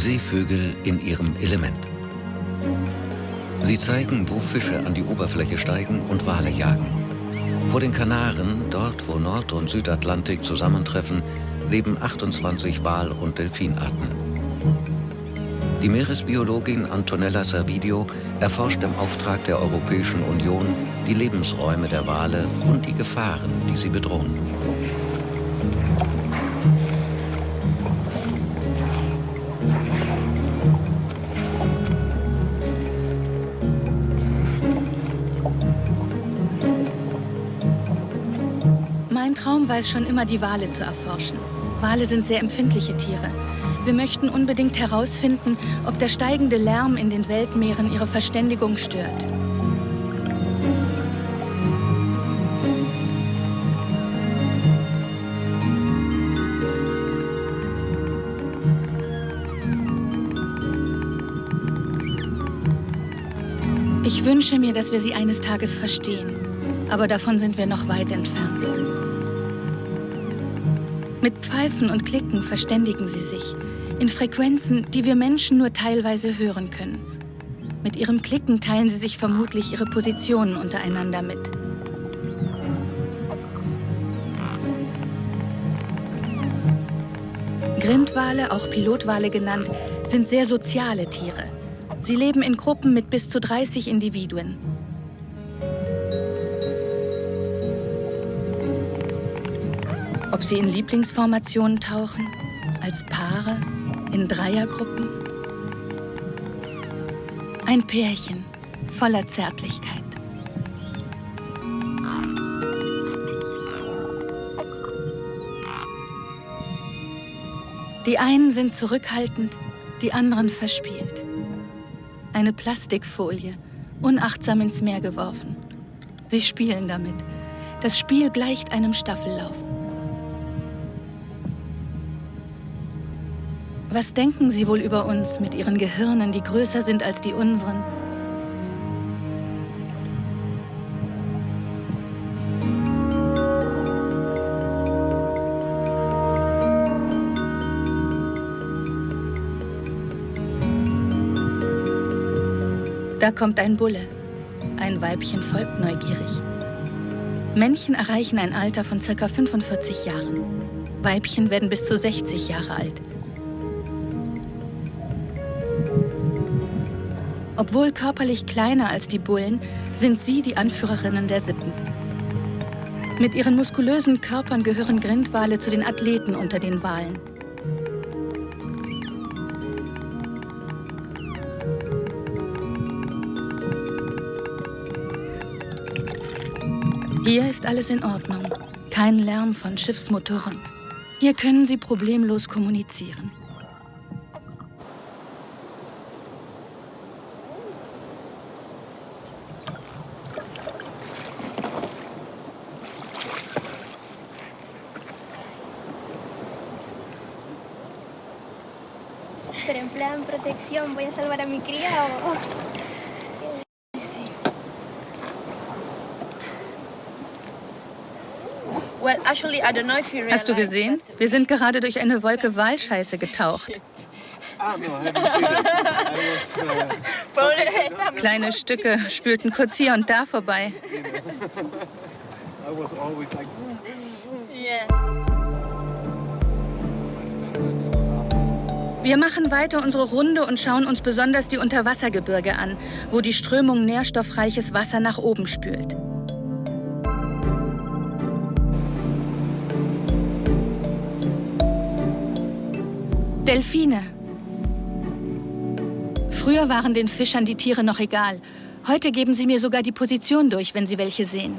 Seevögel in ihrem Element. Sie zeigen, wo Fische an die Oberfläche steigen und Wale jagen. Vor den Kanaren, dort wo Nord- und Südatlantik zusammentreffen, leben 28 Wal- und Delfinarten. Die Meeresbiologin Antonella Servidio erforscht im Auftrag der Europäischen Union die Lebensräume der Wale und die Gefahren, die sie bedrohen. Es schon immer, die Wale zu erforschen. Wale sind sehr empfindliche Tiere. Wir möchten unbedingt herausfinden, ob der steigende Lärm in den Weltmeeren ihre Verständigung stört. Ich wünsche mir, dass wir sie eines Tages verstehen. Aber davon sind wir noch weit entfernt. Mit Pfeifen und Klicken verständigen sie sich. In Frequenzen, die wir Menschen nur teilweise hören können. Mit ihrem Klicken teilen sie sich vermutlich ihre Positionen untereinander mit. Grindwale, auch Pilotwale genannt, sind sehr soziale Tiere. Sie leben in Gruppen mit bis zu 30 Individuen. Ob sie in Lieblingsformationen tauchen, als Paare, in Dreiergruppen. Ein Pärchen voller Zärtlichkeit. Die einen sind zurückhaltend, die anderen verspielt. Eine Plastikfolie, unachtsam ins Meer geworfen. Sie spielen damit. Das Spiel gleicht einem Staffellauf. Was denken Sie wohl über uns mit Ihren Gehirnen, die größer sind als die unseren? Da kommt ein Bulle. Ein Weibchen folgt neugierig. Männchen erreichen ein Alter von ca. 45 Jahren. Weibchen werden bis zu 60 Jahre alt. Obwohl körperlich kleiner als die Bullen, sind sie die Anführerinnen der Sippen. Mit ihren muskulösen Körpern gehören Grindwale zu den Athleten unter den Walen. Hier ist alles in Ordnung. Kein Lärm von Schiffsmotoren. Hier können Sie problemlos kommunizieren. You Hast du gesehen? Wir sind gerade durch eine Wolke Walscheiße getaucht. Kleine Stücke spülten kurz hier und da vorbei. I was always like, vroom, vroom, vroom. Yeah. Wir machen weiter unsere Runde und schauen uns besonders die Unterwassergebirge an, wo die Strömung nährstoffreiches Wasser nach oben spült. Delfine. Früher waren den Fischern die Tiere noch egal. Heute geben sie mir sogar die Position durch, wenn sie welche sehen.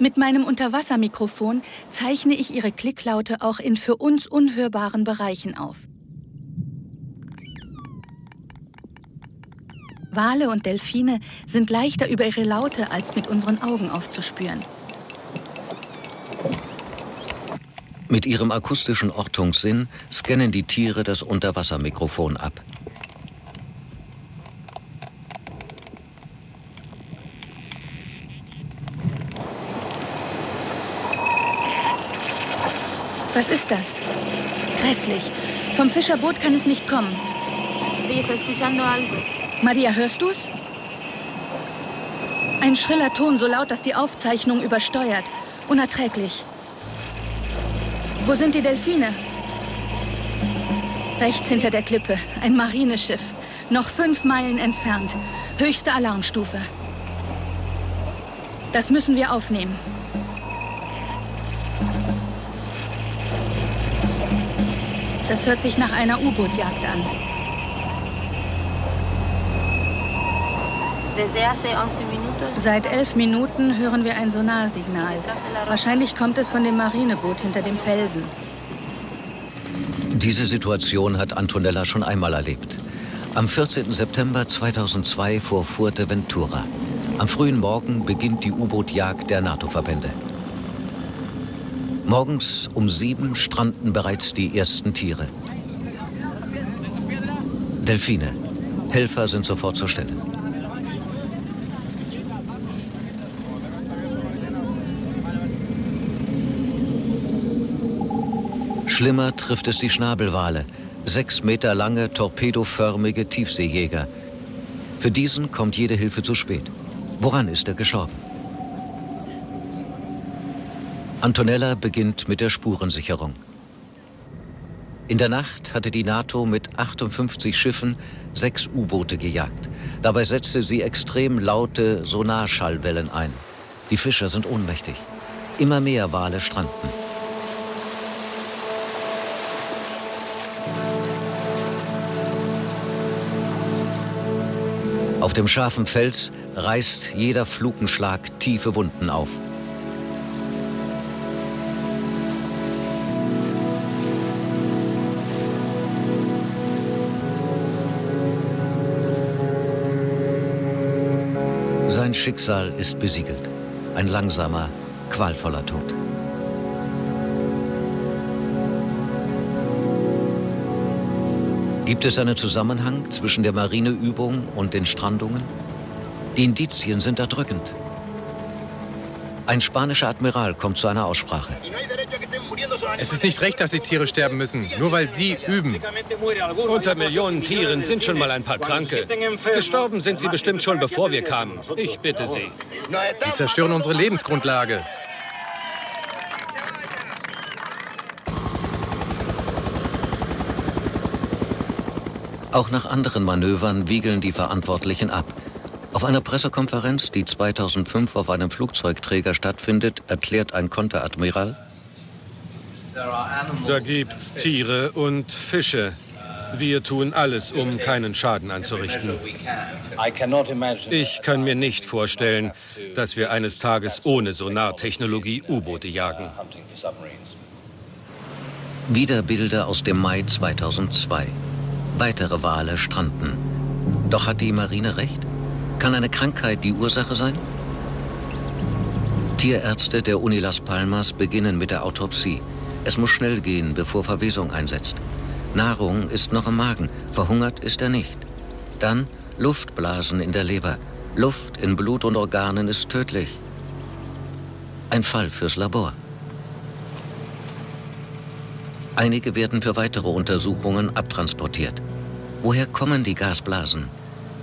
Mit meinem Unterwassermikrofon zeichne ich ihre Klicklaute auch in für uns unhörbaren Bereichen auf. Wale und Delfine sind leichter über ihre Laute als mit unseren Augen aufzuspüren. Mit ihrem akustischen Ortungssinn scannen die Tiere das Unterwassermikrofon ab. Was ist das? Grässlich. Vom Fischerboot kann es nicht kommen. Maria, hörst du's? Ein schriller Ton, so laut, dass die Aufzeichnung übersteuert. Unerträglich. Wo sind die Delfine? Rechts hinter der Klippe. Ein Marineschiff. Noch fünf Meilen entfernt. Höchste Alarmstufe. Das müssen wir aufnehmen. Das hört sich nach einer U-Boot-Jagd an. Desde hace 11 minutos. Seit elf Minuten hören wir ein Sonarsignal. Wahrscheinlich kommt es von dem Marineboot hinter dem Felsen. Diese Situation hat Antonella schon einmal erlebt. Am 14. September 2002 vor Fuerteventura. Am frühen Morgen beginnt die U-Boot-Jagd der NATO-Verbände. Morgens um sieben stranden bereits die ersten Tiere. Delfine. Helfer sind sofort zur Stelle. Schlimmer trifft es die Schnabelwale, sechs Meter lange, torpedoförmige Tiefseejäger. Für diesen kommt jede Hilfe zu spät. Woran ist er gestorben? Antonella beginnt mit der Spurensicherung. In der Nacht hatte die NATO mit 58 Schiffen sechs U-Boote gejagt. Dabei setzte sie extrem laute Sonarschallwellen ein. Die Fischer sind ohnmächtig. Immer mehr Wale stranden. Auf dem scharfen Fels reißt jeder Flukenschlag tiefe Wunden auf. Schicksal ist besiegelt. Ein langsamer, qualvoller Tod. Gibt es einen Zusammenhang zwischen der Marineübung und den Strandungen? Die Indizien sind erdrückend. Ein spanischer Admiral kommt zu einer Aussprache. Es ist nicht recht, dass die Tiere sterben müssen, nur weil sie üben. Unter Millionen Tieren sind schon mal ein paar Kranke. Gestorben sind sie bestimmt schon, bevor wir kamen. Ich bitte Sie. Sie zerstören unsere Lebensgrundlage. Auch nach anderen Manövern wiegeln die Verantwortlichen ab. Auf einer Pressekonferenz, die 2005 auf einem Flugzeugträger stattfindet, erklärt ein Konteradmiral, Da gibt's Tiere und Fische. Wir tun alles, um keinen Schaden anzurichten. Ich kann mir nicht vorstellen, dass wir eines Tages ohne Sonartechnologie U-Boote jagen. wieder Bilder aus dem Mai 2002. Weitere Wale stranden. Doch hat die Marine recht? Kann eine Krankheit die Ursache sein? Tierärzte der Uni Las Palmas beginnen mit der Autopsie. Es muss schnell gehen, bevor Verwesung einsetzt. Nahrung ist noch im Magen, verhungert ist er nicht. Dann Luftblasen in der Leber. Luft in Blut und Organen ist tödlich. Ein Fall fürs Labor. Einige werden für weitere Untersuchungen abtransportiert. Woher kommen die Gasblasen?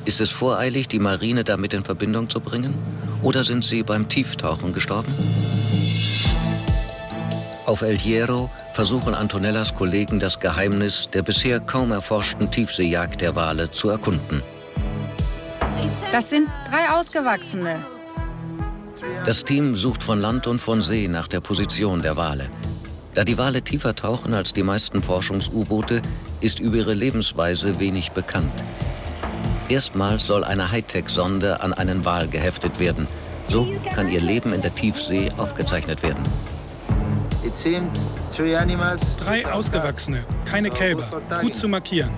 Ist es voreilig, die Marine damit in Verbindung zu bringen? Oder sind sie beim Tieftauchen gestorben? Auf El Hierro versuchen Antonellas Kollegen das Geheimnis der bisher kaum erforschten Tiefseejagd der Wale zu erkunden. Das sind drei Ausgewachsene. Das Team sucht von Land und von See nach der Position der Wale. Da die Wale tiefer tauchen als die meisten Forschungs-U-Boote, ist über ihre Lebensweise wenig bekannt. Erstmals soll eine Hightech-Sonde an einen Wal geheftet werden. So kann ihr Leben in der Tiefsee aufgezeichnet werden. Drei Ausgewachsene, keine Kälber. Gut zu markieren.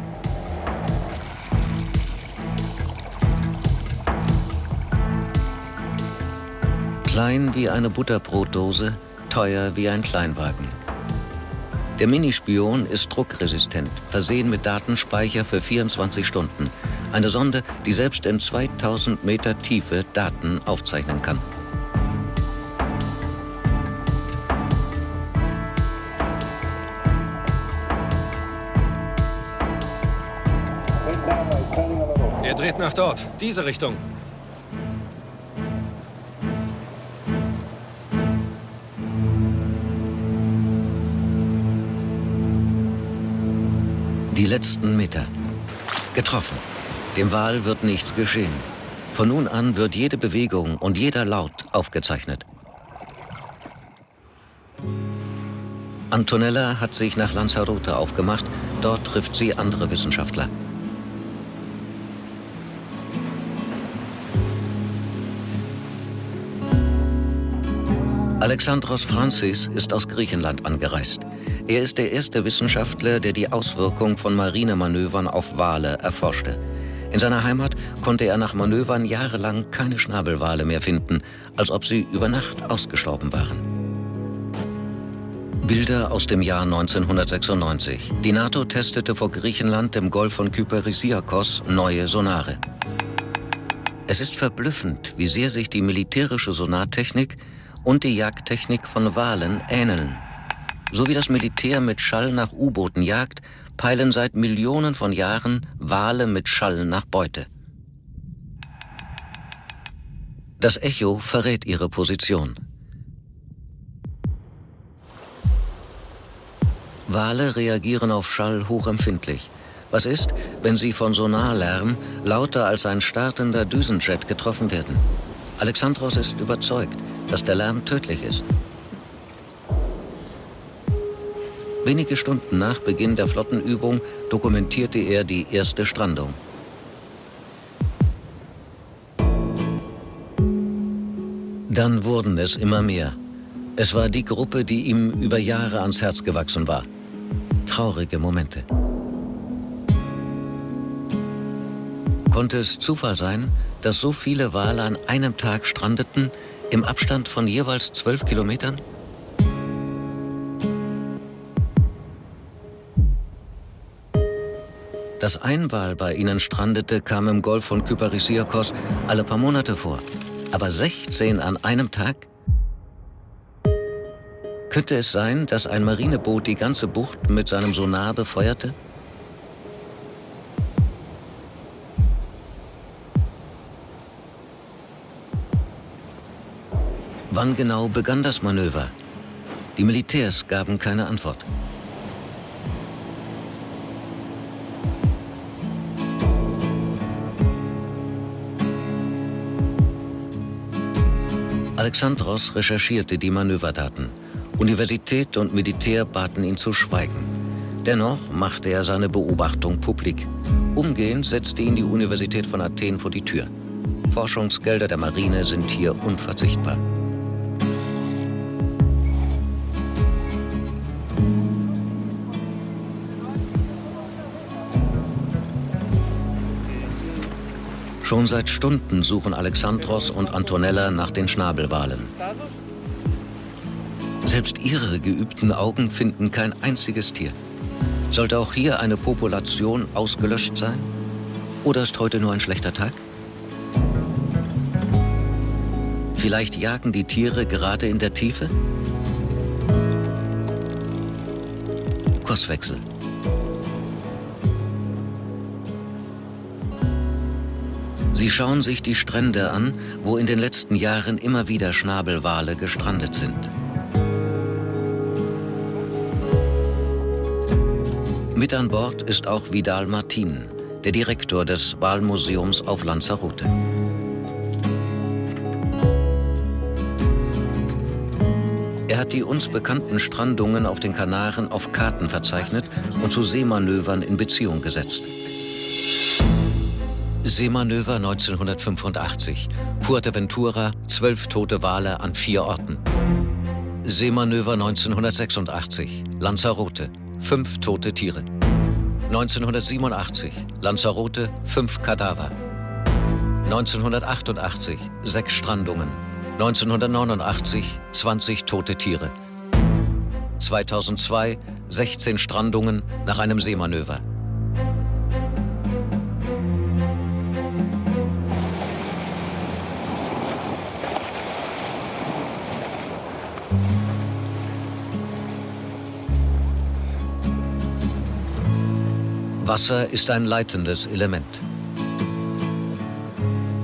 Klein wie eine Butterbrotdose, teuer wie ein Kleinwagen. Der Minispion ist druckresistent, versehen mit Datenspeicher für 24 Stunden. Eine Sonde, die selbst in 2000 Meter Tiefe Daten aufzeichnen kann. Er dreht nach dort, diese Richtung. Die letzten Meter. Getroffen. Dem Wal wird nichts geschehen. Von nun an wird jede Bewegung und jeder Laut aufgezeichnet. Antonella hat sich nach Lanzarote aufgemacht. Dort trifft sie andere Wissenschaftler. Alexandros Francis ist aus Griechenland angereist. Er ist der erste Wissenschaftler, der die Auswirkung von Marinemanövern auf Wale erforschte. In seiner Heimat konnte er nach Manövern jahrelang keine Schnabelwale mehr finden, als ob sie über Nacht ausgestorben waren. Bilder aus dem Jahr 1996. Die NATO testete vor Griechenland im Golf von Kyperisiakos neue Sonare. Es ist verblüffend, wie sehr sich die militärische Sonartechnik und die Jagdtechnik von Walen ähneln. So wie das Militär mit Schall nach U-Booten jagt, peilen seit Millionen von Jahren Wale mit Schall nach Beute. Das Echo verrät ihre Position. Wale reagieren auf Schall hochempfindlich. Was ist, wenn sie von Sonarlärm lauter als ein startender Düsenjet getroffen werden? Alexandros ist überzeugt, dass der Lärm tödlich ist. Wenige Stunden nach Beginn der Flottenübung dokumentierte er die erste Strandung. Dann wurden es immer mehr. Es war die Gruppe, die ihm über Jahre ans Herz gewachsen war. Traurige Momente. Konnte es Zufall sein, dass so viele Wale an einem Tag strandeten, im Abstand von jeweils zwölf Kilometern? Dass ein Wal bei ihnen strandete, kam im Golf von Kyparisiakos alle paar Monate vor. Aber 16 an einem Tag? Könnte es sein, dass ein Marineboot die ganze Bucht mit seinem Sonar befeuerte? Wann genau begann das Manöver? Die Militärs gaben keine Antwort. Alexandros recherchierte die Manöverdaten. Universität und Militär baten ihn zu schweigen. Dennoch machte er seine Beobachtung publik. Umgehend setzte ihn die Universität von Athen vor die Tür. Forschungsgelder der Marine sind hier unverzichtbar. Schon seit Stunden suchen Alexandros und Antonella nach den Schnabelwalen. Selbst ihre geübten Augen finden kein einziges Tier. Sollte auch hier eine Population ausgelöscht sein? Oder ist heute nur ein schlechter Tag? Vielleicht jagen die Tiere gerade in der Tiefe? Kurswechsel. Sie schauen sich die Strände an, wo in den letzten Jahren immer wieder Schnabelwale gestrandet sind. Mit an Bord ist auch Vidal Martin, der Direktor des Walmuseums auf Lanzarote. Er hat die uns bekannten Strandungen auf den Kanaren auf Karten verzeichnet und zu Seemanövern in Beziehung gesetzt. Seemanöver 1985. Fuerteventura, zwölf tote Wale an vier Orten. Seemanöver 1986. Lanzarote, fünf tote Tiere. 1987. Lanzarote, fünf Kadaver. 1988. Sechs Strandungen. 1989. 20 tote Tiere. 2002. 16 Strandungen nach einem Seemanöver. Wasser ist ein leitendes Element.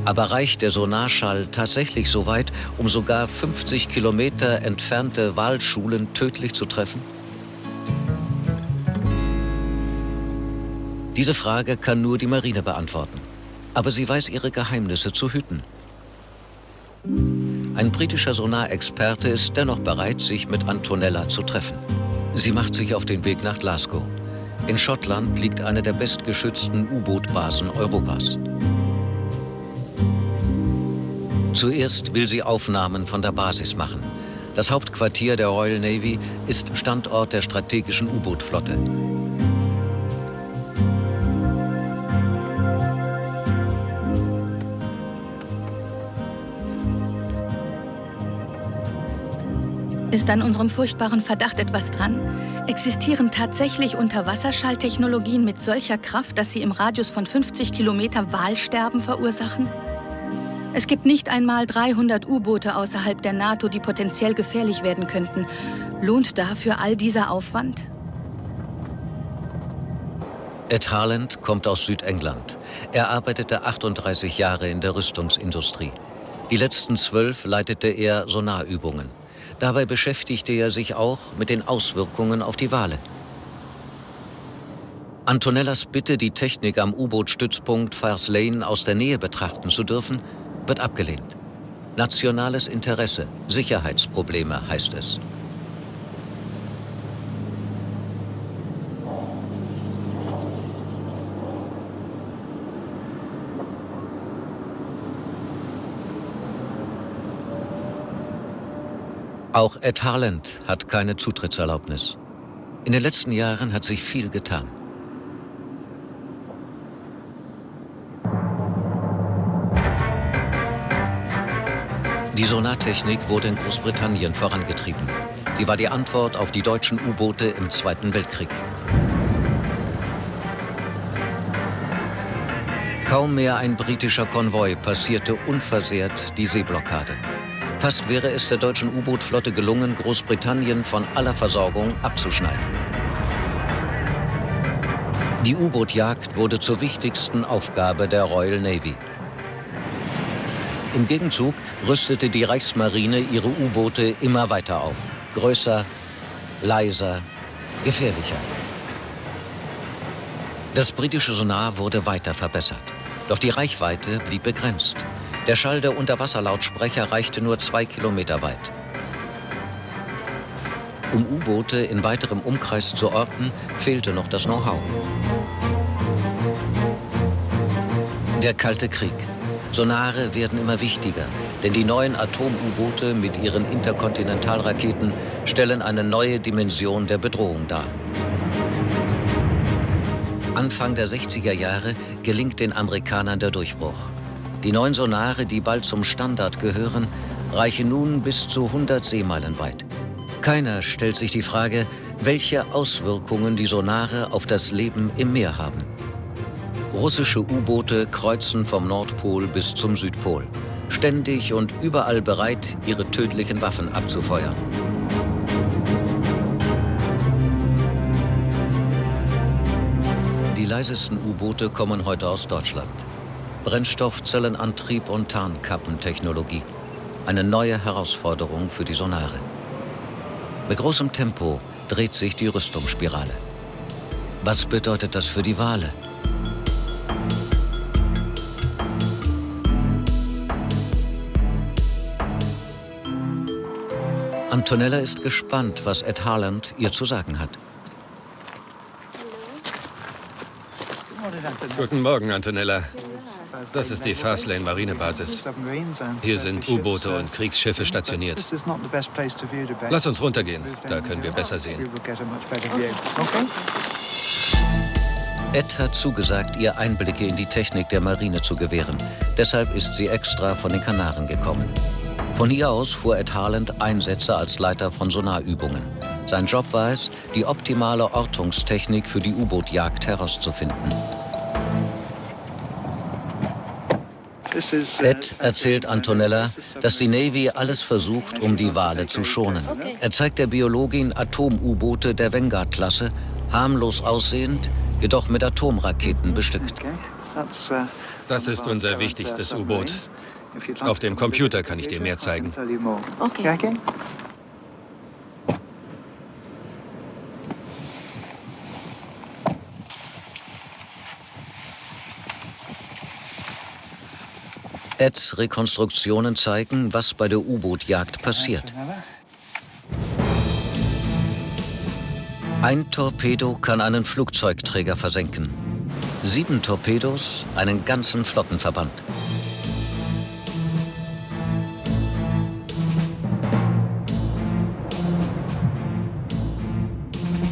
Aber reicht der Sonarschall tatsächlich so weit, um sogar 50 Kilometer entfernte Walschulen tödlich zu treffen? Diese Frage kann nur die Marine beantworten. Aber sie weiß ihre Geheimnisse zu hüten. Ein britischer Sonarexperte ist dennoch bereit, sich mit Antonella zu treffen. Sie macht sich auf den Weg nach Glasgow. In Schottland liegt eine der bestgeschützten U-Boot-Basen Europas. Zuerst will sie Aufnahmen von der Basis machen. Das Hauptquartier der Royal Navy ist Standort der strategischen U-Boot-Flotte. Ist an unserem furchtbaren Verdacht etwas dran? Existieren tatsächlich Unterwasserschalltechnologien mit solcher Kraft, dass sie im Radius von 50 Kilometer Walsterben verursachen? Es gibt nicht einmal 300 U-Boote außerhalb der NATO, die potenziell gefährlich werden könnten. Lohnt dafür all dieser Aufwand? Ed Harland kommt aus Südengland. Er arbeitete 38 Jahre in der Rüstungsindustrie. Die letzten zwölf leitete er Sonarübungen. Dabei beschäftigte er sich auch mit den Auswirkungen auf die Wale. Antonellas Bitte, die Technik am U-Boot-Stützpunkt Fires Lane aus der Nähe betrachten zu dürfen, wird abgelehnt. Nationales Interesse, Sicherheitsprobleme heißt es. Auch Ed Harland hat keine Zutrittserlaubnis. In den letzten Jahren hat sich viel getan. Die Sonartechnik wurde in Großbritannien vorangetrieben. Sie war die Antwort auf die deutschen U-Boote im Zweiten Weltkrieg. Kaum mehr ein britischer Konvoi passierte unversehrt die Seeblockade. Fast wäre es der deutschen U-Boot-Flotte gelungen, Großbritannien von aller Versorgung abzuschneiden. Die U-Boot-Jagd wurde zur wichtigsten Aufgabe der Royal Navy. Im Gegenzug rüstete die Reichsmarine ihre U-Boote immer weiter auf. Größer, leiser, gefährlicher. Das britische Sonar wurde weiter verbessert. Doch die Reichweite blieb begrenzt. Der Schall der Unterwasserlautsprecher reichte nur zwei Kilometer weit. Um U-Boote in weiterem Umkreis zu orten, fehlte noch das Know-how. Der Kalte Krieg. Sonare werden immer wichtiger, denn die neuen Atom-U-Boote mit ihren Interkontinentalraketen stellen eine neue Dimension der Bedrohung dar. Anfang der 60er Jahre gelingt den Amerikanern der Durchbruch. Die neuen Sonare, die bald zum Standard gehören, reichen nun bis zu 100 Seemeilen weit. Keiner stellt sich die Frage, welche Auswirkungen die Sonare auf das Leben im Meer haben. Russische U-Boote kreuzen vom Nordpol bis zum Südpol, ständig und überall bereit, ihre tödlichen Waffen abzufeuern. Die leisesten U-Boote kommen heute aus Deutschland. Brennstoffzellenantrieb und Tarnkappentechnologie. Eine neue Herausforderung für die Sonare. Mit großem Tempo dreht sich die Rüstungsspirale. Was bedeutet das für die Wale? Antonella ist gespannt, was Ed Harland ihr zu sagen hat. Guten Morgen, Antonella. Das ist die Fastlane Marinebasis. Hier sind U-Boote und Kriegsschiffe stationiert. Lass uns runtergehen, da können wir besser sehen. Ed hat zugesagt, ihr Einblicke in die Technik der Marine zu gewähren. Deshalb ist sie extra von den Kanaren gekommen. Von hier aus fuhr Ed Harland Einsätze als Leiter von Sonarübungen. Sein Job war es, die optimale Ortungstechnik für die U-Boot-Jagd herauszufinden. Ed erzählt Antonella, dass die Navy alles versucht, um die Wale zu schonen. Er zeigt der Biologin Atom-U-Boote der Vanguard-Klasse, harmlos aussehend, jedoch mit Atomraketen bestückt. Das ist unser wichtigstes U-Boot. Auf dem Computer kann ich dir mehr zeigen. Okay. Eds Rekonstruktionen zeigen, was bei der U-Boot-Jagd passiert. Ein Torpedo kann einen Flugzeugträger versenken. Sieben Torpedos einen ganzen Flottenverband.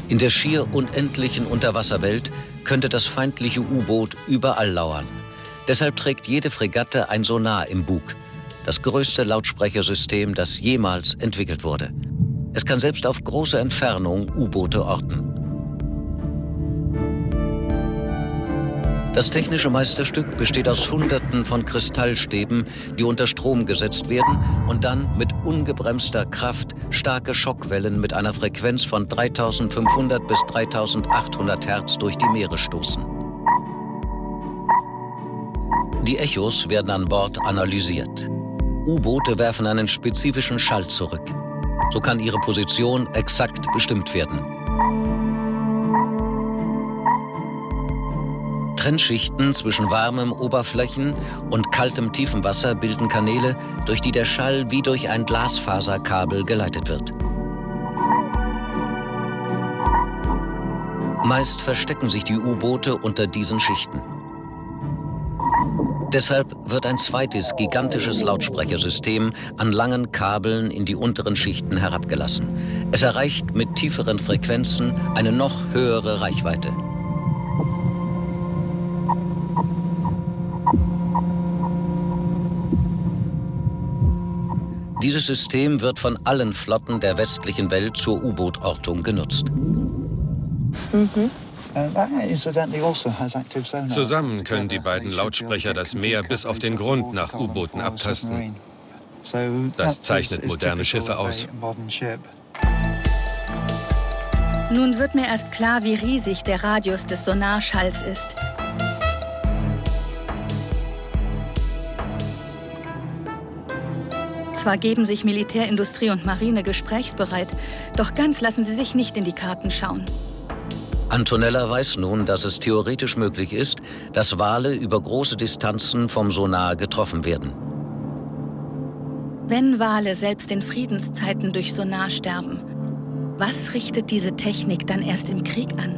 In der schier unendlichen Unterwasserwelt könnte das feindliche U-Boot überall lauern. Deshalb trägt jede Fregatte ein Sonar im Bug, das größte Lautsprechersystem, das jemals entwickelt wurde. Es kann selbst auf große Entfernung U-Boote orten. Das technische Meisterstück besteht aus Hunderten von Kristallstäben, die unter Strom gesetzt werden und dann mit ungebremster Kraft starke Schockwellen mit einer Frequenz von 3500 bis 3800 Hertz durch die Meere stoßen. Die Echos werden an Bord analysiert. U-Boote werfen einen spezifischen Schall zurück. So kann ihre Position exakt bestimmt werden. Trennschichten zwischen warmem Oberflächen und kaltem Tiefenwasser bilden Kanäle, durch die der Schall wie durch ein Glasfaserkabel geleitet wird. Meist verstecken sich die U-Boote unter diesen Schichten. Deshalb wird ein zweites gigantisches Lautsprechersystem an langen Kabeln in die unteren Schichten herabgelassen. Es erreicht mit tieferen Frequenzen eine noch höhere Reichweite. Dieses System wird von allen Flotten der westlichen Welt zur U-Boot-Ortung genutzt. Mhm. Zusammen können die beiden Lautsprecher das Meer bis auf den Grund nach U-Booten abtasten. Das zeichnet moderne Schiffe aus. Nun wird mir erst klar, wie riesig der Radius des Sonarschalls ist. Zwar geben sich Militärindustrie und Marine gesprächsbereit, doch ganz lassen sie sich nicht in die Karten schauen. Antonella weiß nun, dass es theoretisch möglich ist, dass Wale über große Distanzen vom Sonar getroffen werden. Wenn Wale selbst in Friedenszeiten durch Sonar sterben, was richtet diese Technik dann erst im Krieg an?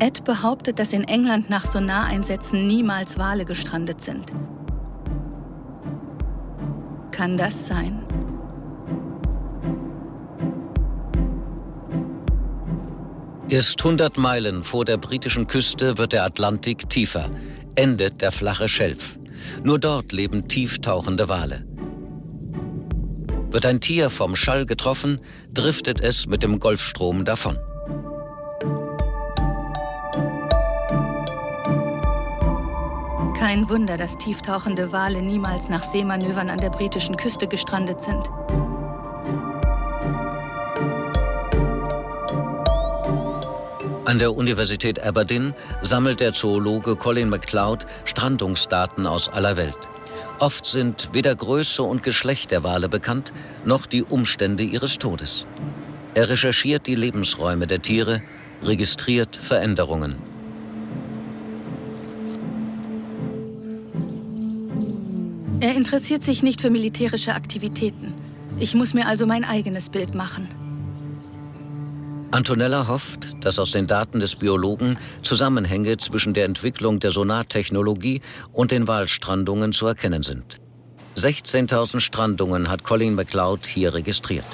Ed behauptet, dass in England nach Sonareinsätzen niemals Wale gestrandet sind. Kann das sein? Erst 100 Meilen vor der britischen Küste wird der Atlantik tiefer, endet der flache Schelf. Nur dort leben tieftauchende Wale. Wird ein Tier vom Schall getroffen, driftet es mit dem Golfstrom davon. Kein Wunder, dass tieftauchende Wale niemals nach Seemanövern an der britischen Küste gestrandet sind. An der Universität Aberdeen sammelt der Zoologe Colin MacLeod Strandungsdaten aus aller Welt. Oft sind weder Größe und Geschlecht der Wale bekannt, noch die Umstände ihres Todes. Er recherchiert die Lebensräume der Tiere, registriert Veränderungen. Er interessiert sich nicht für militärische Aktivitäten. Ich muss mir also mein eigenes Bild machen. Antonella hofft, dass aus den Daten des Biologen Zusammenhänge zwischen der Entwicklung der Sonartechnologie und den Walstrandungen zu erkennen sind. 16.000 Strandungen hat Colin MacLeod hier registriert.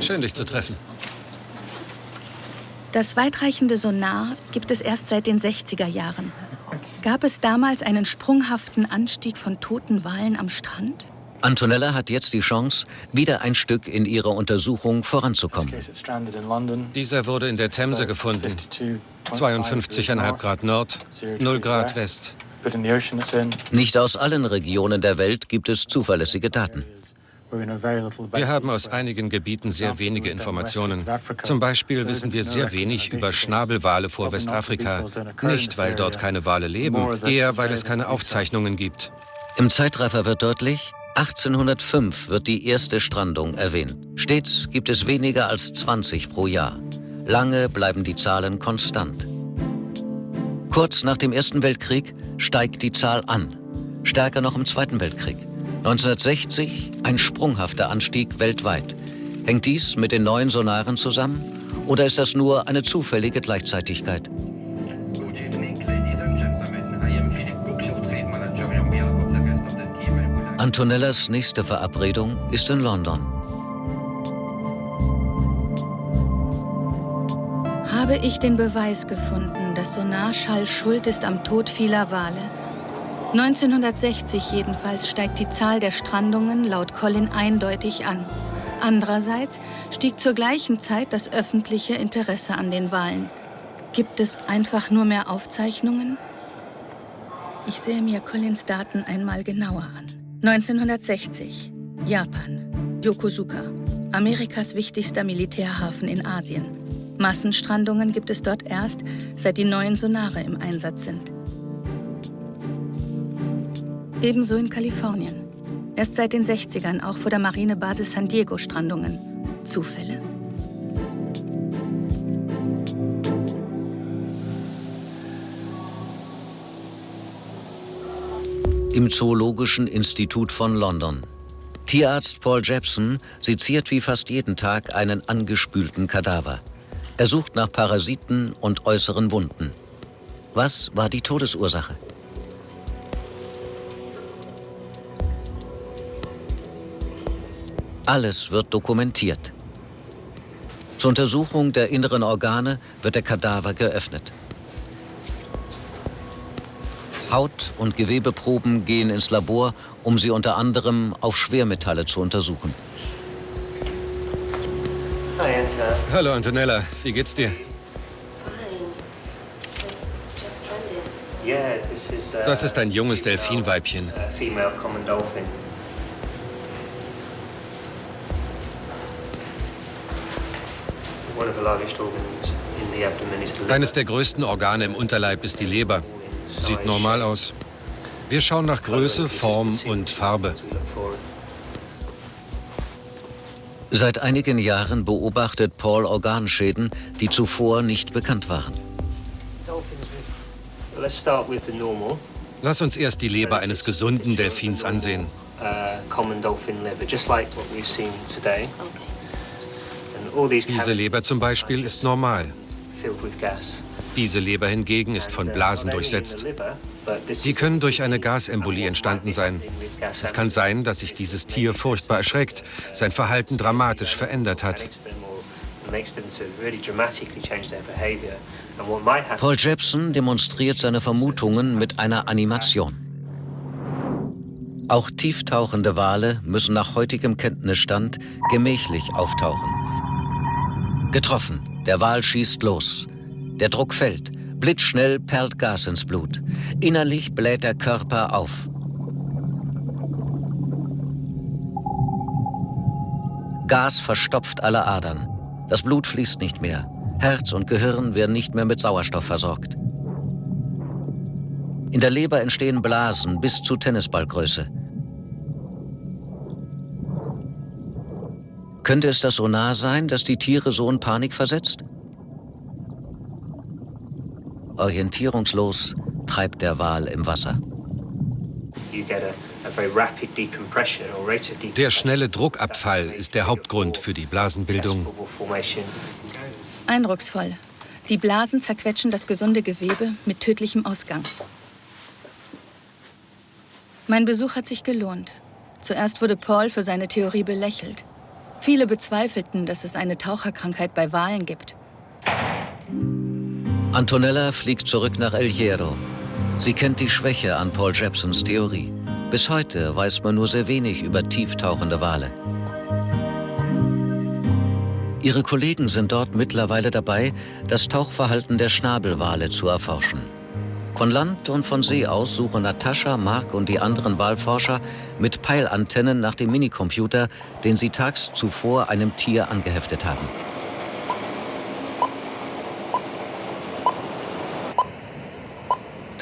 Schön, dich zu treffen. Das weitreichende Sonar gibt es erst seit den 60er Jahren. Gab es damals einen sprunghaften Anstieg von toten Walen am Strand? Antonella hat jetzt die Chance, wieder ein Stück in ihrer Untersuchung voranzukommen. Dieser wurde in der Themse gefunden. 52,5 Grad Nord, 0 Grad West. Nicht aus allen Regionen der Welt gibt es zuverlässige Daten. Wir haben aus einigen Gebieten sehr wenige Informationen. Zum Beispiel wissen wir sehr wenig über Schnabelwale vor Westafrika. Nicht, weil dort keine Wale leben, eher weil es keine Aufzeichnungen gibt. Im Zeitraffer wird deutlich, 1805 wird die erste Strandung erwähnt. Stets gibt es weniger als 20 pro Jahr. Lange bleiben die Zahlen konstant. Kurz nach dem Ersten Weltkrieg steigt die Zahl an. Stärker noch im Zweiten Weltkrieg. 1960 ein sprunghafter Anstieg weltweit. Hängt dies mit den neuen Sonaren zusammen? Oder ist das nur eine zufällige Gleichzeitigkeit? Antonellas nächste Verabredung ist in London. Habe ich den Beweis gefunden, dass Sonarschall schuld ist am Tod vieler Wale? 1960 jedenfalls steigt die Zahl der Strandungen laut Colin eindeutig an. Andererseits stieg zur gleichen Zeit das öffentliche Interesse an den Walen. Gibt es einfach nur mehr Aufzeichnungen? Ich sehe mir Collins Daten einmal genauer an. 1960. Japan. Yokosuka. Amerikas wichtigster Militärhafen in Asien. Massenstrandungen gibt es dort erst, seit die neuen Sonare im Einsatz sind. Ebenso in Kalifornien. Erst seit den 60ern auch vor der Marinebasis San Diego Strandungen. Zufälle? Im Zoologischen Institut von London. Tierarzt Paul Jepson seziert wie fast jeden Tag einen angespülten Kadaver. Er sucht nach Parasiten und äußeren Wunden. Was war die Todesursache? Alles wird dokumentiert. Zur Untersuchung der inneren Organe wird der Kadaver geöffnet. Haut- und Gewebeproben gehen ins Labor, um sie unter anderem auf Schwermetalle zu untersuchen. Hallo Antonella, wie geht's dir? Das ist ein junges Delfinweibchen. Eines der größten Organe im Unterleib ist die Leber. Sieht normal aus. Wir schauen nach Größe, Form und Farbe. Seit einigen Jahren beobachtet Paul Organschäden, die zuvor nicht bekannt waren. Lass uns erst die Leber eines gesunden Delfins ansehen. Diese Leber zum Beispiel ist normal. Diese Leber hingegen ist von Blasen durchsetzt. Sie können durch eine Gasembolie entstanden sein. Es kann sein, dass sich dieses Tier furchtbar erschreckt, sein Verhalten dramatisch verändert hat. Paul Jepson demonstriert seine Vermutungen mit einer Animation. Auch tieftauchende Wale müssen nach heutigem Kenntnisstand gemächlich auftauchen. Getroffen, der Wal schießt los. Der Druck fällt, blitzschnell perlt Gas ins Blut. Innerlich bläht der Körper auf. Gas verstopft alle Adern. Das Blut fließt nicht mehr. Herz und Gehirn werden nicht mehr mit Sauerstoff versorgt. In der Leber entstehen Blasen bis zu Tennisballgröße. Könnte es das Sonar sein, das die Tiere so in Panik versetzt? Orientierungslos treibt der Wal im Wasser. Der schnelle Druckabfall ist der Hauptgrund für die Blasenbildung. Eindrucksvoll. Die Blasen zerquetschen das gesunde Gewebe mit tödlichem Ausgang. Mein Besuch hat sich gelohnt. Zuerst wurde Paul für seine Theorie belächelt. Viele bezweifelten, dass es eine Taucherkrankheit bei Walen gibt. Antonella fliegt zurück nach El Hierro. Sie kennt die Schwäche an Paul Jepsons Theorie. Bis heute weiß man nur sehr wenig über tieftauchende Wale. Ihre Kollegen sind dort mittlerweile dabei, das Tauchverhalten der Schnabelwale zu erforschen. Von Land und von See aus suchen Natascha, Mark und die anderen Walforscher mit Peilantennen nach dem Minicomputer, den sie tags zuvor einem Tier angeheftet haben.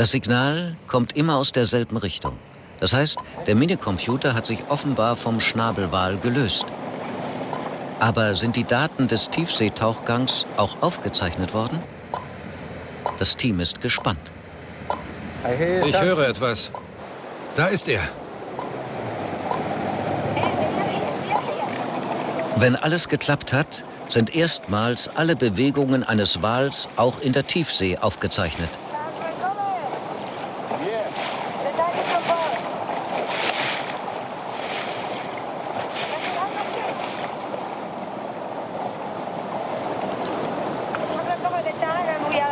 Das Signal kommt immer aus derselben Richtung. Das heißt, der Minicomputer hat sich offenbar vom Schnabelwal gelöst. Aber sind die Daten des Tiefseetauchgangs auch aufgezeichnet worden? Das Team ist gespannt. Ich höre etwas. Da ist er. Wenn alles geklappt hat, sind erstmals alle Bewegungen eines Wals auch in der Tiefsee aufgezeichnet.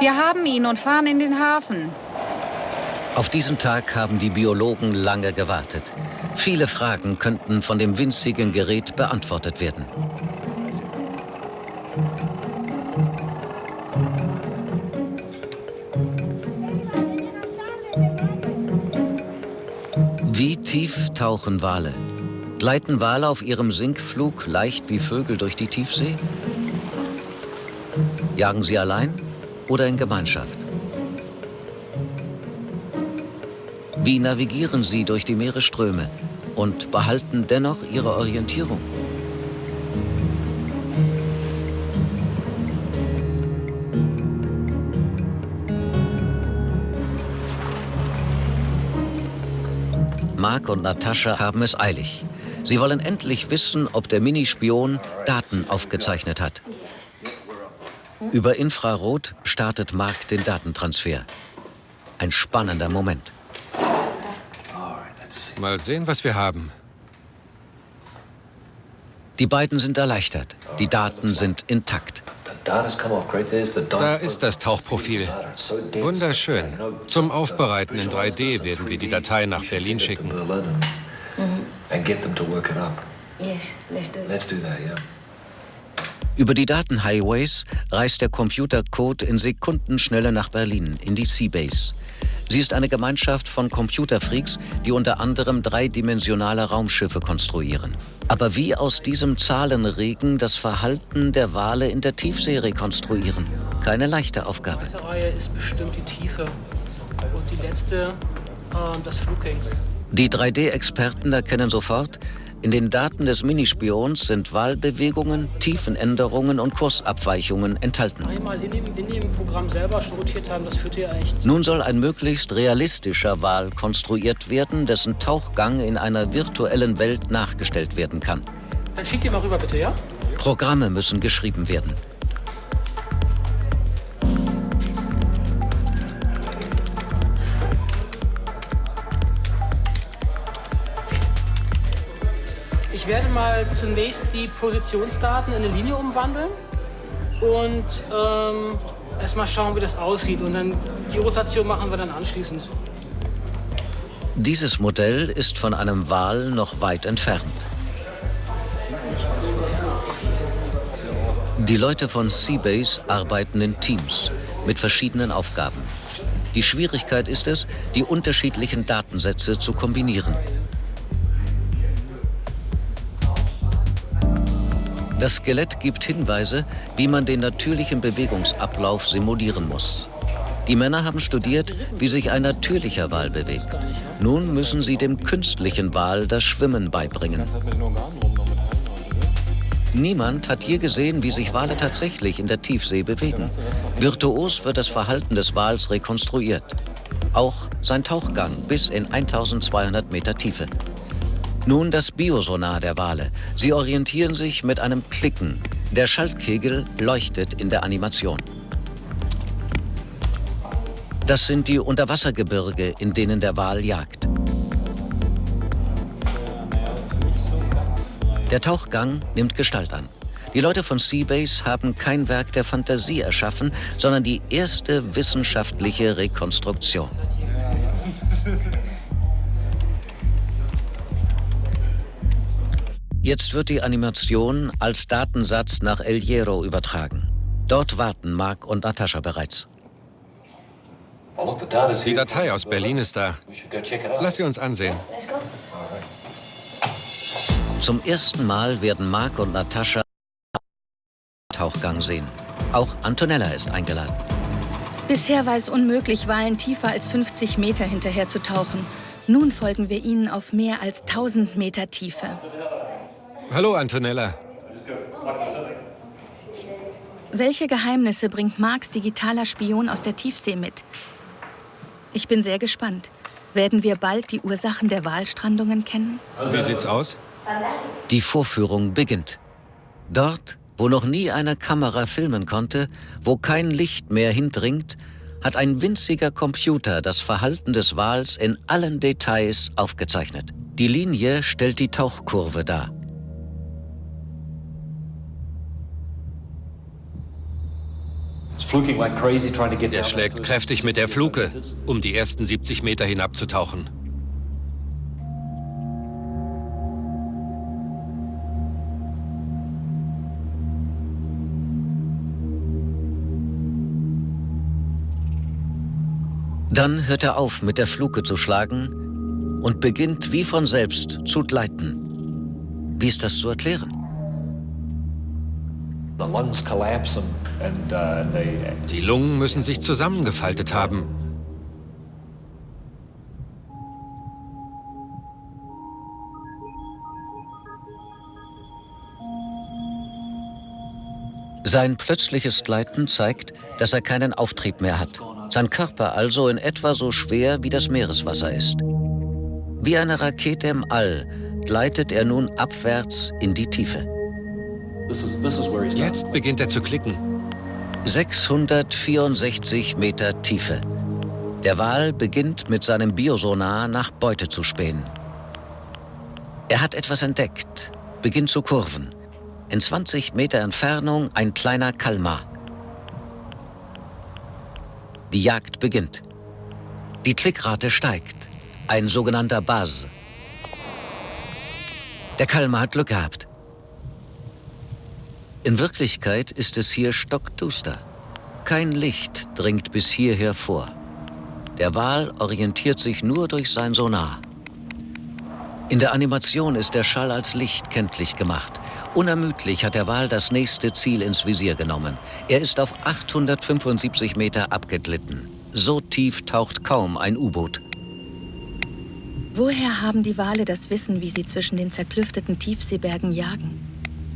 Wir haben ihn und fahren in den Hafen. Auf diesen Tag haben die Biologen lange gewartet. Viele Fragen könnten von dem winzigen Gerät beantwortet werden. Wie tief tauchen Wale? Gleiten Wale auf ihrem Sinkflug leicht wie Vögel durch die Tiefsee? Jagen sie allein? Oder in Gemeinschaft? Wie navigieren sie durch die Meeresströme und behalten dennoch ihre Orientierung? Mark und Natascha haben es eilig. Sie wollen endlich wissen, ob der Minispion Daten aufgezeichnet hat. Über Infrarot startet Mark den Datentransfer. Ein spannender Moment. Mal sehen, was wir haben. Die beiden sind erleichtert. Die Daten sind intakt. Da ist das Tauchprofil. Wunderschön. Zum Aufbereiten in 3D werden wir die Datei nach Berlin schicken. Let's do that, yeah. Über die Datenhighways reist der Computercode in Sekundenschnelle nach Berlin, in die Seabase. Sie ist eine Gemeinschaft von Computerfreaks, die unter anderem dreidimensionale Raumschiffe konstruieren. Aber wie aus diesem Zahlenregen das Verhalten der Wale in der Tiefsee rekonstruieren? Keine leichte Aufgabe. Die Reihe ist bestimmt die Tiefe und die letzte äh, das Fluging. Die 3D-Experten erkennen sofort, in den Daten des Minispions sind Wahlbewegungen, Tiefenänderungen und Kursabweichungen enthalten. Einmal in dem, in dem Programm selber schon rotiert haben, das führt ja eigentlich Nun soll ein möglichst realistischer Wal konstruiert werden, dessen Tauchgang in einer virtuellen Welt nachgestellt werden kann. Dann schickt ihr mal rüber, bitte, ja? Programme müssen geschrieben werden. Werde mal zunächst die Positionsdaten in eine Linie umwandeln und ähm, erstmal schauen, wie das aussieht. Und dann die Rotation machen wir dann anschließend. Dieses Modell ist von einem Wal noch weit entfernt. Die Leute von Seabase arbeiten in Teams mit verschiedenen Aufgaben. Die Schwierigkeit ist es, die unterschiedlichen Datensätze zu kombinieren. Das Skelett gibt Hinweise, wie man den natürlichen Bewegungsablauf simulieren muss. Die Männer haben studiert, wie sich ein natürlicher Wal bewegt. Nun müssen sie dem künstlichen Wal das Schwimmen beibringen. Niemand hat je gesehen, wie sich Wale tatsächlich in der Tiefsee bewegen. Virtuos wird das Verhalten des Wals rekonstruiert. Auch sein Tauchgang bis in 1200 Meter Tiefe. Nun das Biosonar der Wale. Sie orientieren sich mit einem Klicken. Der Schaltkegel leuchtet in der Animation. Das sind die Unterwassergebirge, in denen der Wal jagt. Der Tauchgang nimmt Gestalt an. Die Leute von Seabase haben kein Werk der Fantasie erschaffen, sondern die erste wissenschaftliche Rekonstruktion. Jetzt wird die Animation als Datensatz nach El Hierro übertragen. Dort warten Mark und Natascha bereits. Die Datei aus Berlin ist da. Lass sie uns ansehen. Zum ersten Mal werden Mark und Natascha Tauchgang sehen. Auch Antonella ist eingeladen. Bisher war es unmöglich, Walen tiefer als 50 Meter hinterher zu tauchen. Nun folgen wir ihnen auf mehr als 1000 Meter Tiefe. Hallo, Antonella. Welche Geheimnisse bringt Marks digitaler Spion aus der Tiefsee mit? Ich bin sehr gespannt. Werden wir bald die Ursachen der Walstrandungen kennen? Wie sieht's aus? Die Vorführung beginnt. Dort, wo noch nie eine Kamera filmen konnte, wo kein Licht mehr hindringt, hat ein winziger Computer das Verhalten des Wals in allen Details aufgezeichnet. Die Linie stellt die Tauchkurve dar. Er schlägt kräftig mit der Fluke, um die ersten 70 Meter hinabzutauchen. Dann hört er auf, mit der Fluke zu schlagen und beginnt wie von selbst zu gleiten. Wie ist das zu erklären? Uh, Die Lungen müssen sich zusammengefaltet haben. Sein plötzliches Gleiten zeigt, dass er keinen Auftrieb mehr hat. Sein Körper also in etwa so schwer wie das Meereswasser ist. Wie eine Rakete im All gleitet er nun abwärts in die Tiefe. Jetzt beginnt er zu klicken. 664 Meter Tiefe. Der Wal beginnt mit seinem Biosonar nach Beute zu spähen. Er hat etwas entdeckt, beginnt zu kurven. In 20 Meter Entfernung ein kleiner Kalmar. Die Jagd beginnt. Die Klickrate steigt. Ein sogenannter Buzz. Der Kalmar hat Glück gehabt. In Wirklichkeit ist es hier stockduster. Kein Licht dringt bis hierher vor. Der Wal orientiert sich nur durch sein Sonar. In der Animation ist der Schall als Licht kenntlich gemacht. Unermüdlich hat der Wal das nächste Ziel ins Visier genommen. Er ist auf 875 Meter abgeglitten. So tief taucht kaum ein U-Boot. Woher haben die Wale das Wissen, wie sie zwischen den zerklüfteten Tiefseebergen jagen?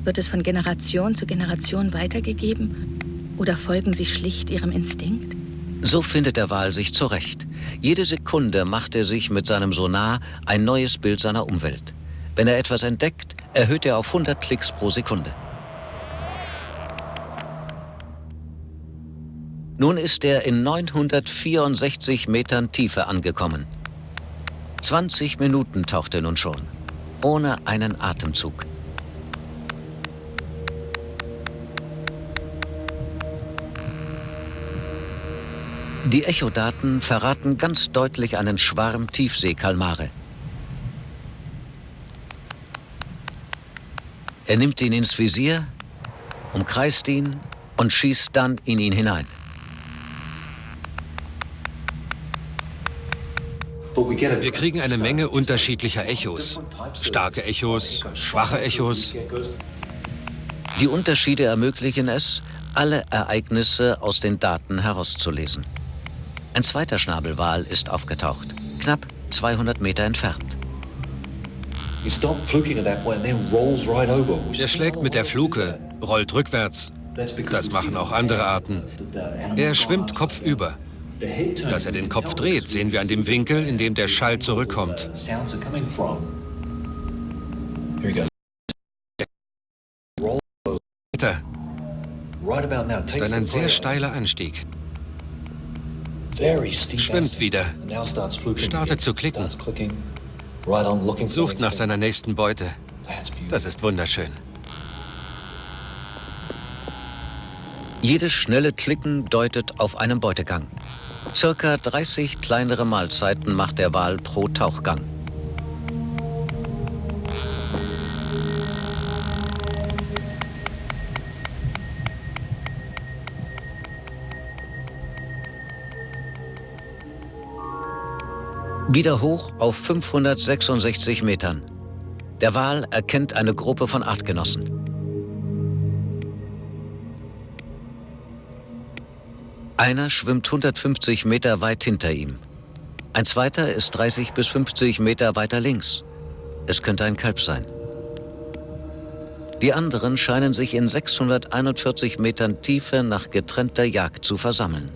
Wird es von Generation zu Generation weitergegeben? Oder folgen sie schlicht ihrem Instinkt? So findet der Wal sich zurecht. Jede Sekunde macht er sich mit seinem Sonar ein neues Bild seiner Umwelt. Wenn er etwas entdeckt, erhöht er auf 100 Klicks pro Sekunde. Nun ist er in 964 Metern Tiefe angekommen. 20 Minuten taucht er nun schon, ohne einen Atemzug. Die Echodaten verraten ganz deutlich einen Schwarm Tiefseekalmare. Er nimmt ihn ins Visier, umkreist ihn und schießt dann in ihn hinein. Wir kriegen eine Menge unterschiedlicher Echos. Starke Echos, schwache Echos. Die Unterschiede ermöglichen es, alle Ereignisse aus den Daten herauszulesen. Ein zweiter Schnabelwal ist aufgetaucht, knapp 200 Meter entfernt. Er schlägt mit der Fluke, rollt rückwärts. Das machen auch andere Arten. Er schwimmt kopfüber. Dass er den Kopf dreht, sehen wir an dem Winkel, in dem der Schall zurückkommt. Dann ein sehr steiler Anstieg. Schwimmt wieder. Startet zu klicken. Sucht nach seiner nächsten Beute. Das ist wunderschön. Jedes schnelle Klicken deutet auf einen Beutegang. Circa 30 kleinere Mahlzeiten macht der Wal pro Tauchgang. Wieder hoch auf 566 Metern. Der Wal erkennt eine Gruppe von Artgenossen. Einer schwimmt 150 Meter weit hinter ihm. Ein zweiter ist 30 bis 50 Meter weiter links. Es könnte ein Kalb sein. Die anderen scheinen sich in 641 Metern Tiefe nach getrennter Jagd zu versammeln.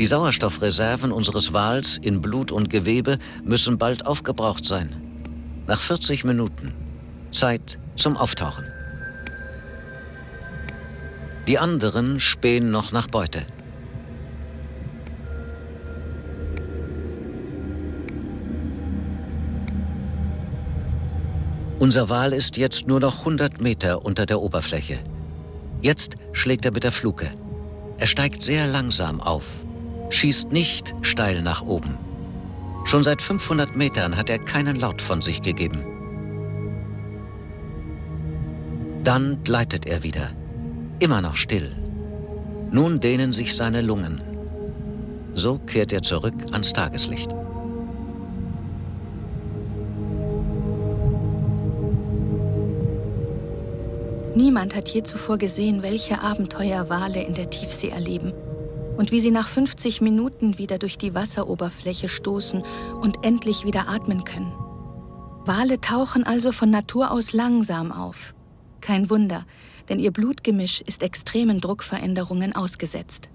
Die Sauerstoffreserven unseres Wals in Blut und Gewebe müssen bald aufgebraucht sein. Nach 40 Minuten. Zeit zum Auftauchen. Die anderen spähen noch nach Beute. Unser Wal ist jetzt nur noch 100 Meter unter der Oberfläche. Jetzt schlägt er mit der Fluke. Er steigt sehr langsam auf schießt nicht steil nach oben. Schon seit 500 Metern hat er keinen Laut von sich gegeben. Dann gleitet er wieder, immer noch still. Nun dehnen sich seine Lungen. So kehrt er zurück ans Tageslicht. Niemand hat je zuvor gesehen, welche Abenteuer Wale in der Tiefsee erleben und wie sie nach 50 Minuten wieder durch die Wasseroberfläche stoßen und endlich wieder atmen können. Wale tauchen also von Natur aus langsam auf. Kein Wunder, denn ihr Blutgemisch ist extremen Druckveränderungen ausgesetzt.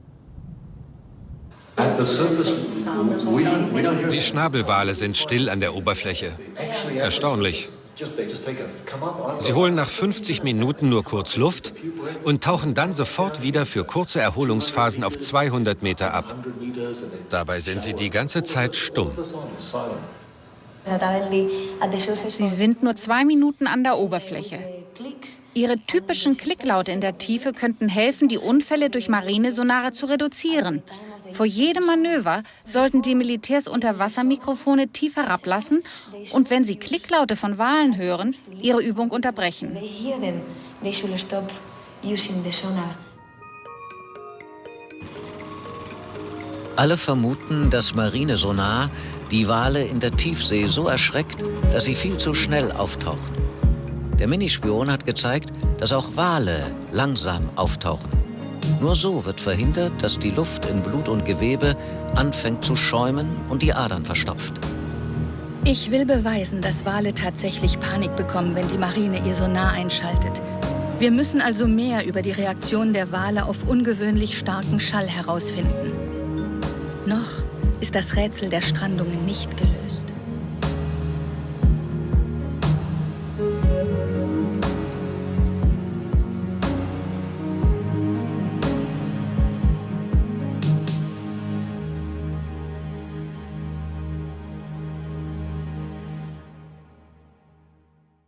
Die Schnabelwale sind still an der Oberfläche. Erstaunlich. Sie holen nach 50 Minuten nur kurz Luft und tauchen dann sofort wieder für kurze Erholungsphasen auf 200 Meter ab. Dabei sind sie die ganze Zeit stumm. Sie sind nur zwei Minuten an der Oberfläche. Ihre typischen Klicklaute in der Tiefe könnten helfen, die Unfälle durch Marinesonare zu reduzieren. Vor jedem Manöver sollten die Militärs Unterwassermikrofone tief herablassen und wenn sie Klicklaute von Walen hören, ihre Übung unterbrechen. Alle vermuten, dass Marinesonar die Wale in der Tiefsee so erschreckt, dass sie viel zu schnell auftauchen. Der Minispion hat gezeigt, dass auch Wale langsam auftauchen. Nur so wird verhindert, dass die Luft in Blut und Gewebe anfängt zu schäumen und die Adern verstopft. Ich will beweisen, dass Wale tatsächlich Panik bekommen, wenn die Marine ihr Sonar einschaltet. Wir müssen also mehr über die Reaktion der Wale auf ungewöhnlich starken Schall herausfinden. Noch ist das Rätsel der Strandungen nicht gelöst.